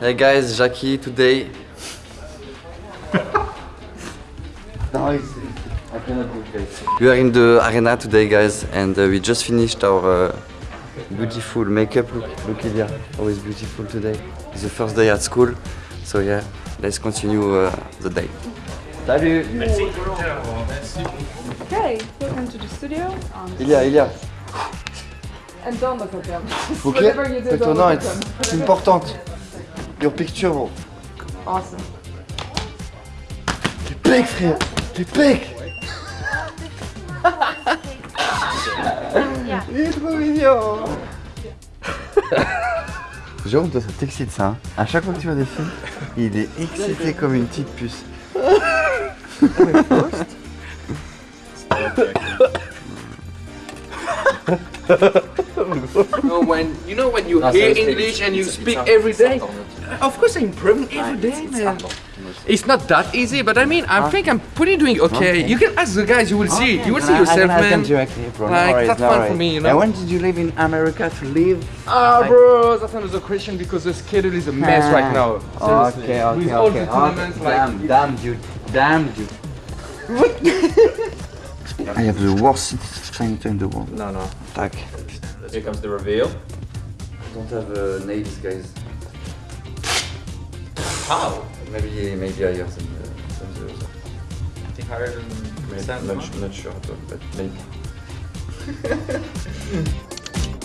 Hey guys, Jackie today. We are in the arena today, guys, and uh, we just finished our uh, beautiful makeup. Look, look, Ilya, always beautiful today. It's the first day at school, so yeah, let's continue uh, the day. Salut Okay, welcome to the studio. Um, Ilya, Ilya. and don't look at them. Ok Whatever you do, Fais don't ton nom, look at them. it's important. Your picture, bro. Awesome. T'es pec, frère T'es pec Il est trop mignon Jérôme, toi, ça t'excite ça, hein À chaque fois que tu vois des films, il est excité comme une petite puce. You know when you know when you hear English and you speak every day? Of course, every day, man. It's not that easy, but I mean, I think I'm pretty doing okay. You can ask the guys. You will see. You will see yourself, I man. directly, bro. Like, that's fun for me, you know. And when did you live in America to live? Ah, bro, that's another question because the schedule is a mess right now. Seriously. Okay, okay, With all okay. the tournaments, okay. like Damn, damn, dude. Damn, dude. I have the worst city center in the world. No, no. Tack. Here comes the reveal. I don't have uh, nails, guys. How? Maybe, maybe higher than, uh, than the other. I think higher than Maybe, Sam. not, su- not sure, at all, but maybe.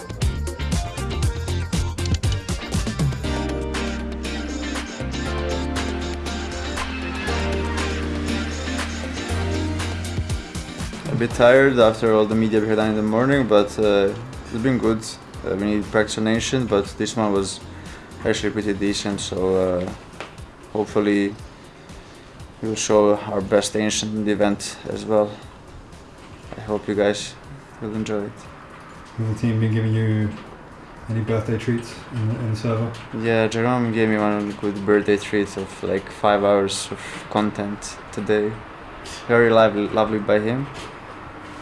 A bit tired after all the media we had in the morning, but uh, it's been good. Uh, we need practice on ancient, but this one was actually pretty decent. So uh, hopefully we will show our best ancient in the event as well. I hope you guys will enjoy it. Has the team been giving you any birthday treats in the, in the server? Yeah, Jerome gave me one good birthday treat of like five hours of content today. Very lovely, lovely by him.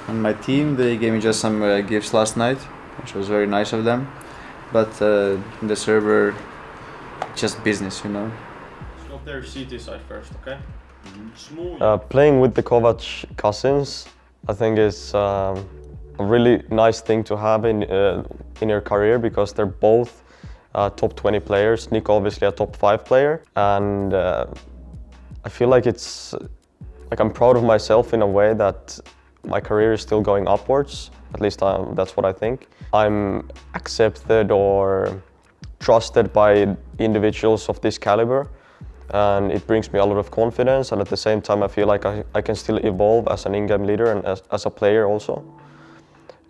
And my team, they gave me just some uh, gifts last night, which was very nice of them. But uh, the server, just business, you know. Stop there, see side first, okay? Uh, playing with the Kovac cousins, I think is um, a really nice thing to have in uh, in your career because they're both uh, top 20 players. NiKo obviously a top five player, and uh, I feel like it's like I'm proud of myself in a way that my career is still going upwards. At least um, that's what I think. I'm accepted or trusted by individuals of this caliber and it brings me a lot of confidence and at the same time I feel like I, I can still evolve as an in-game leader and as, as a player also.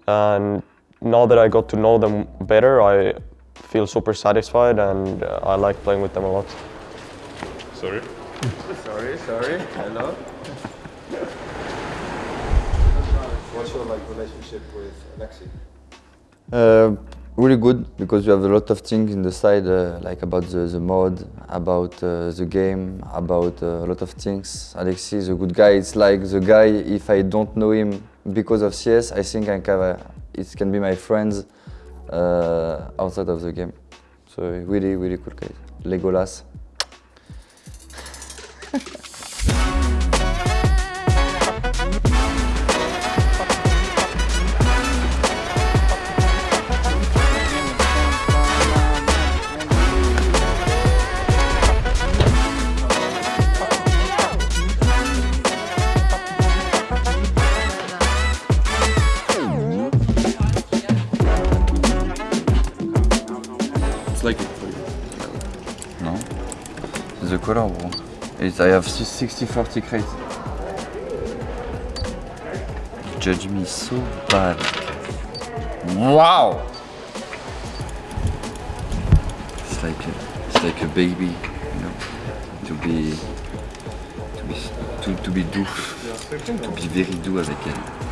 And now that I got to know them better, I feel super satisfied and uh, I like playing with them a lot. Sorry. Sorry, sorry. Hello. What's your like relationship with Aleksi? Uh, really good because you have a lot of things in the side, uh, like about the, the mod, about uh, the game, about uh, a lot of things. Aleksi is a good guy. It's like the guy, if I don't know him because of CS, I think I can, uh, it can be my friends uh, outside of the game. So really, really cool guy. Legolas. Like it for you. No? The color, bro. It's, I have 60-40 crate. You judge me so bad. Wow! It's like a, it's like a baby, you know, to be to be to, to be doux, to be very doux avec elle.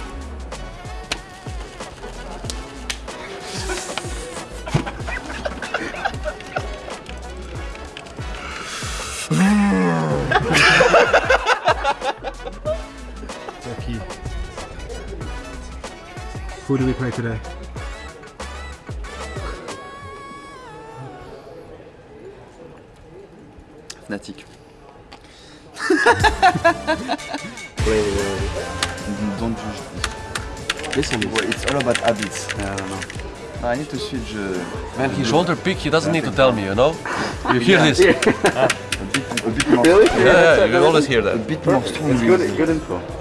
Who do we play today? Fnatic. Uh, don't Listen, it's all about habits. I don't know. Ah, I need to switch. Uh, Man, his shoulder pick, he doesn't need to tell me, you know? You hear this? a bit, a bit more. Really? Yeah, yeah, yeah, you always hear that. A bit more strong. It's good, good info.